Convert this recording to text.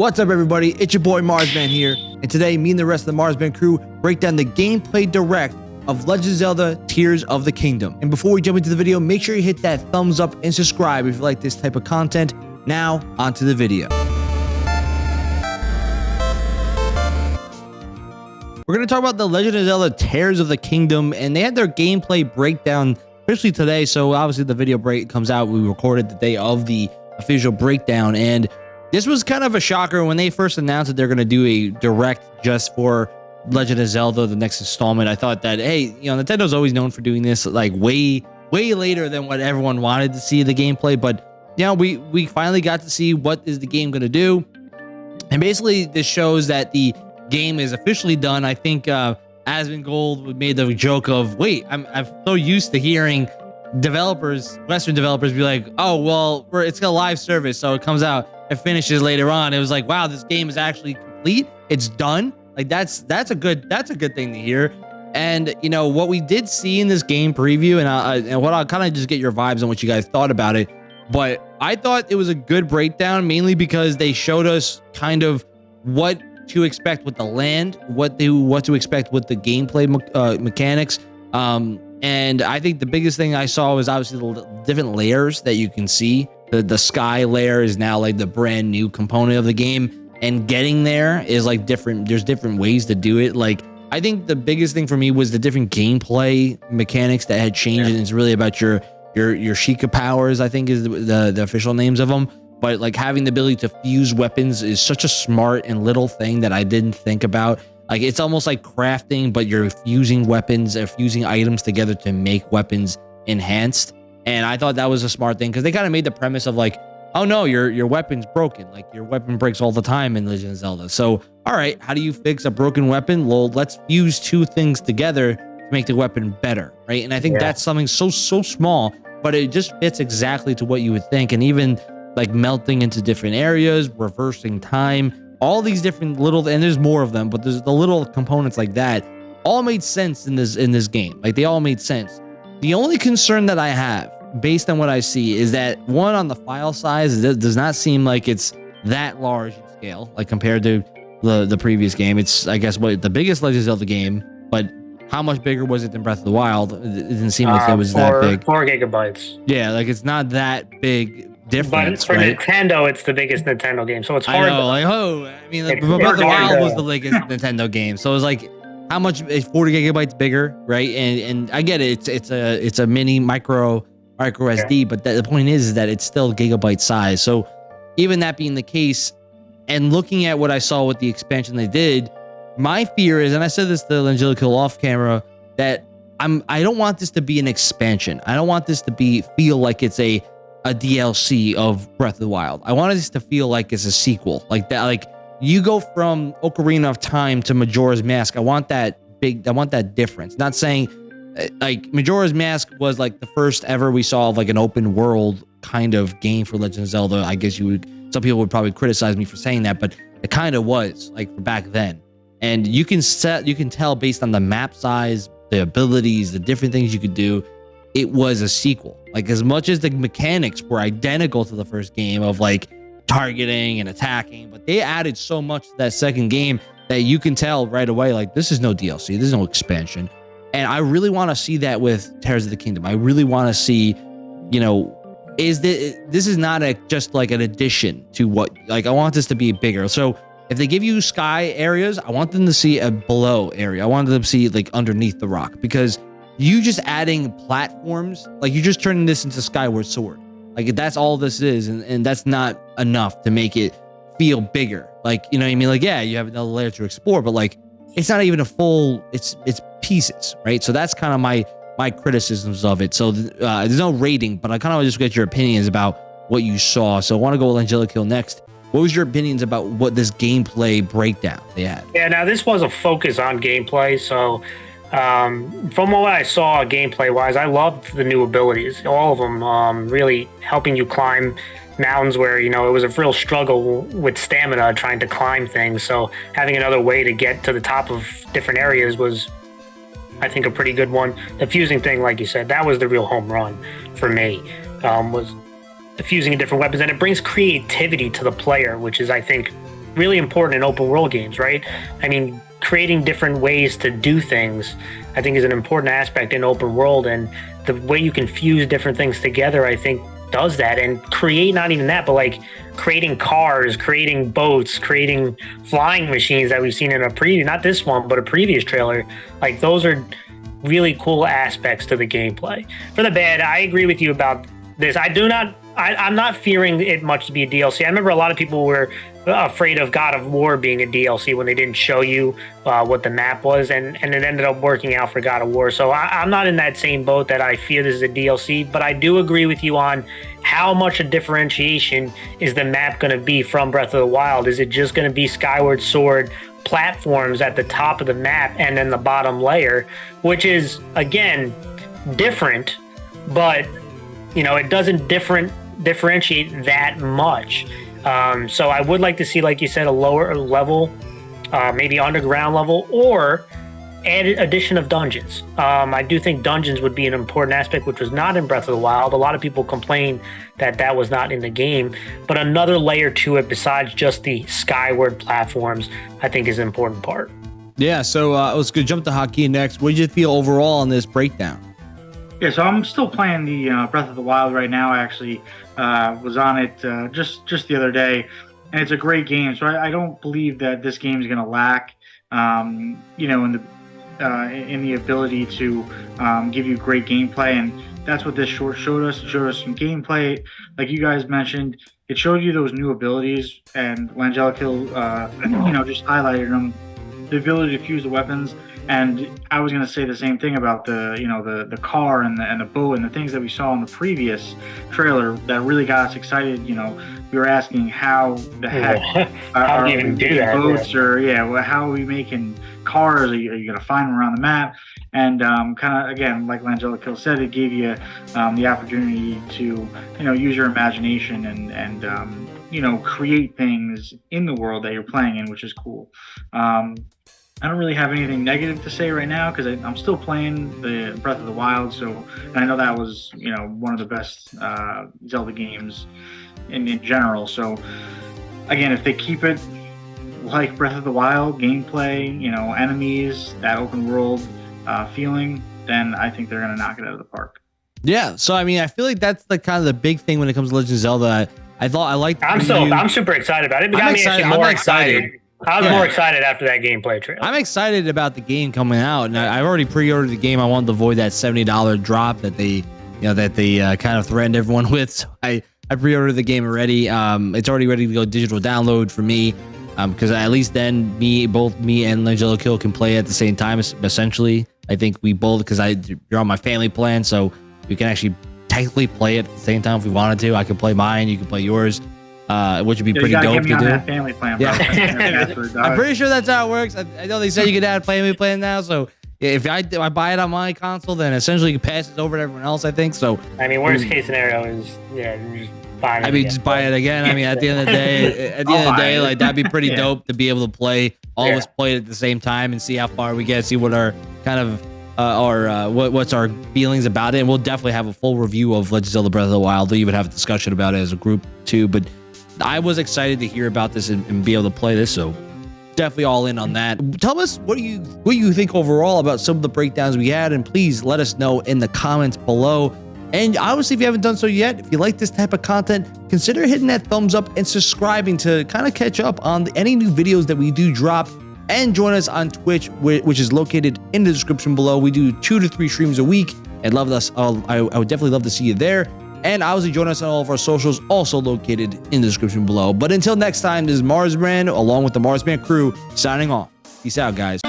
What's up, everybody? It's your boy Marsman here, and today, me and the rest of the Marsman crew break down the gameplay direct of Legend of Zelda Tears of the Kingdom. And before we jump into the video, make sure you hit that thumbs up and subscribe if you like this type of content. Now, onto the video. We're going to talk about the Legend of Zelda Tears of the Kingdom, and they had their gameplay breakdown officially today. So obviously the video break comes out. We recorded the day of the official breakdown, and this was kind of a shocker when they first announced that they're going to do a direct just for Legend of Zelda, the next installment. I thought that, hey, you know, Nintendo's always known for doing this like way, way later than what everyone wanted to see the gameplay. But, know, we, we finally got to see what is the game going to do. And basically, this shows that the game is officially done. I think uh, Asmongold made the joke of, wait, I'm, I'm so used to hearing developers, Western developers, be like, oh, well, it's a live service, so it comes out it finishes later on. It was like, wow, this game is actually complete. It's done. Like that's that's a good that's a good thing to hear. And you know what we did see in this game preview, and I, and what I'll kind of just get your vibes on what you guys thought about it. But I thought it was a good breakdown, mainly because they showed us kind of what to expect with the land, what they what to expect with the gameplay uh, mechanics. Um, and I think the biggest thing I saw was obviously the different layers that you can see the the sky layer is now like the brand new component of the game and getting there is like different there's different ways to do it. Like i think the biggest thing for me was the different gameplay mechanics that had changed yeah. and it's really about your your your Sheikah powers i think is the, the, the official names of them but like having the ability to fuse weapons is such a smart and little thing that i didn't think about. Like it's almost like crafting but you're fusing weapons or fusing items together to make weapons enhanced and I thought that was a smart thing because they kind of made the premise of like, oh no, your your weapon's broken. Like your weapon breaks all the time in Legend of Zelda. So, all right, how do you fix a broken weapon? Well, let's fuse two things together to make the weapon better, right? And I think yeah. that's something so so small, but it just fits exactly to what you would think. And even like melting into different areas, reversing time, all these different little and there's more of them, but there's the little components like that all made sense in this in this game. Like they all made sense. The only concern that I have, based on what I see, is that one on the file size does not seem like it's that large in scale, like compared to the the previous game. It's I guess what the biggest Legend of Zelda game, but how much bigger was it than Breath of the Wild? It didn't seem like uh, it was four, that big. Four gigabytes. Yeah, like it's not that big difference. But for right? Nintendo, it's the biggest Nintendo game, so it's hard. I know, like oh, I mean, like, Breath of the Wild was the biggest Nintendo game, so it was like how much is 40 gigabytes bigger, right? And and I get it. It's it's a it's a mini micro micro SD, but the point is, is that it's still gigabyte size. So even that being the case, and looking at what I saw with the expansion they did, my fear is, and I said this to Angelico off camera, that I'm I don't want this to be an expansion. I don't want this to be feel like it's a a DLC of Breath of the Wild. I want this to feel like it's a sequel, like that, like you go from Ocarina of Time to Majora's Mask. I want that big, I want that difference. Not saying uh, like Majora's Mask was like the first ever we saw of like an open world kind of game for Legend of Zelda. I guess you would, some people would probably criticize me for saying that, but it kind of was like back then. And you can set, you can tell based on the map size, the abilities, the different things you could do, it was a sequel. Like as much as the mechanics were identical to the first game of like targeting and attacking, but they added so much to that second game that you can tell right away, like, this is no DLC, this is no expansion. And I really want to see that with Tears of the Kingdom. I really want to see, you know, is this, this is not a just like an addition to what, like, I want this to be bigger. So if they give you sky areas, I want them to see a below area. I want them to see like underneath the rock because you just adding platforms, like you're just turning this into Skyward Sword. Like that's all this is, and, and that's not enough to make it feel bigger. Like, you know what I mean? Like, yeah, you have another layer to explore, but like it's not even a full, it's it's pieces, right? So that's kind of my my criticisms of it. So uh, there's no rating, but I kind of just get your opinions about what you saw. So I want to go with Angelic Hill next. What was your opinions about what this gameplay breakdown they had? Yeah, now this was a focus on gameplay, so um, from what I saw gameplay wise, I loved the new abilities, all of them, um, really helping you climb mountains where you know it was a real struggle with stamina trying to climb things. So having another way to get to the top of different areas was, I think, a pretty good one. The fusing thing, like you said, that was the real home run for me. Um, was the fusing different weapons, and it brings creativity to the player, which is, I think, really important in open world games, right? I mean, creating different ways to do things, I think, is an important aspect in open world, and the way you can fuse different things together, I think, does that and create not even that, but like creating cars, creating boats, creating flying machines that we've seen in a previous, not this one, but a previous trailer. Like those are really cool aspects to the gameplay. For the bad, I agree with you about this. I do not I, am not fearing it much to be a DLC. I remember a lot of people were afraid of God of War being a DLC when they didn't show you uh, what the map was, and, and it ended up working out for God of War. So I, am not in that same boat that I fear this is a DLC, but I do agree with you on how much a differentiation is the map going to be from Breath of the Wild. Is it just going to be Skyward Sword platforms at the top of the map and then the bottom layer, which is again different, but you know it doesn't different differentiate that much. Um, so I would like to see, like you said, a lower level, uh, maybe underground level, or added addition of dungeons. Um, I do think dungeons would be an important aspect, which was not in Breath of the Wild. A lot of people complain that that was not in the game, but another layer to it besides just the skyward platforms, I think is an important part. Yeah, so uh, let's go jump to Hakeem next. What did you feel overall on this breakdown? Yeah, so I'm still playing the uh, Breath of the Wild right now. Actually uh, was on it uh, just just the other day, and it's a great game. So I, I don't believe that this game is going to lack, um, you know, in the uh, in the ability to um, give you great gameplay, and that's what this short showed us. It showed us some gameplay, like you guys mentioned. It showed you those new abilities, and Langella uh, you know, just highlighted them. The ability to fuse the weapons and I was going to say the same thing about the, you know, the the car and the and the boat and the things that we saw in the previous trailer that really got us excited. You know, we were asking how the heck how are, do you even do that? Boats yeah. or yeah, well, how are we making cars? Are you, you going to find them around the map? And um, kind of again, like Langella Kill said, it gave you um, the opportunity to you know use your imagination and and um, you know create things in the world that you're playing in, which is cool. I don't really have anything negative to say right now because I'm still playing the Breath of the Wild. So and I know that was you know one of the best uh, Zelda games in, in general. So again, if they keep it like Breath of the Wild gameplay, you know, enemies, that open world uh, feeling, then I think they're gonna knock it out of the park. Yeah. So I mean, I feel like that's the kind of the big thing when it comes to Legend of Zelda. I, I thought I liked. I'm so I'm super excited about it. It I'm me excited. actually more I'm excited. I was yeah. more excited after that gameplay trailer. I'm excited about the game coming out, and I, have already pre-ordered the game. I wanted to avoid that seventy dollar drop that they, you know, that they uh, kind of threatened everyone with. So I I pre-ordered the game already. Um, it's already ready to go digital download for me, because um, at least then me, both me and Langella Kill can play at the same time. Essentially, I think we both because I you're on my family plan, so we can actually technically play it at the same time if we wanted to. I can play mine, you can play yours uh, which would be yeah, pretty dope to do. family plan, yeah. I'm pretty sure that's how it works. I, I know they said you could add family plan now, so if I, if I buy it on my console, then essentially you pass it over to everyone else. I think so. I mean, worst case scenario is yeah, just buy it. I mean, just buy it again. I mean, at the end of the day, at the end of the day, like that'd be pretty yeah. dope to be able to play all yeah. of us play it at the same time and see how far we get, see what our kind of uh, our uh, what, what's our feelings about it, and we'll definitely have a full review of Legend of Zelda Breath of the Wild. We'll even have a discussion about it as a group too. But I was excited to hear about this and, and, be able to play this. So definitely all in on that. Tell us what do you what do you think overall about some of the breakdowns we had, and please let us know in the comments below. And obviously, if you haven't done so yet, if you like this type of content, consider hitting that thumbs up and subscribing to kind of catch up on any new videos that we do drop. And join us on Twitch, which is located in the description below. We do two to three streams a week. And love us. Uh, I would definitely love to see you there. And obviously join us on all of our socials, also located in the description below. But until next time, this is Marsman, along with the Marsman crew, signing off. Peace out, guys.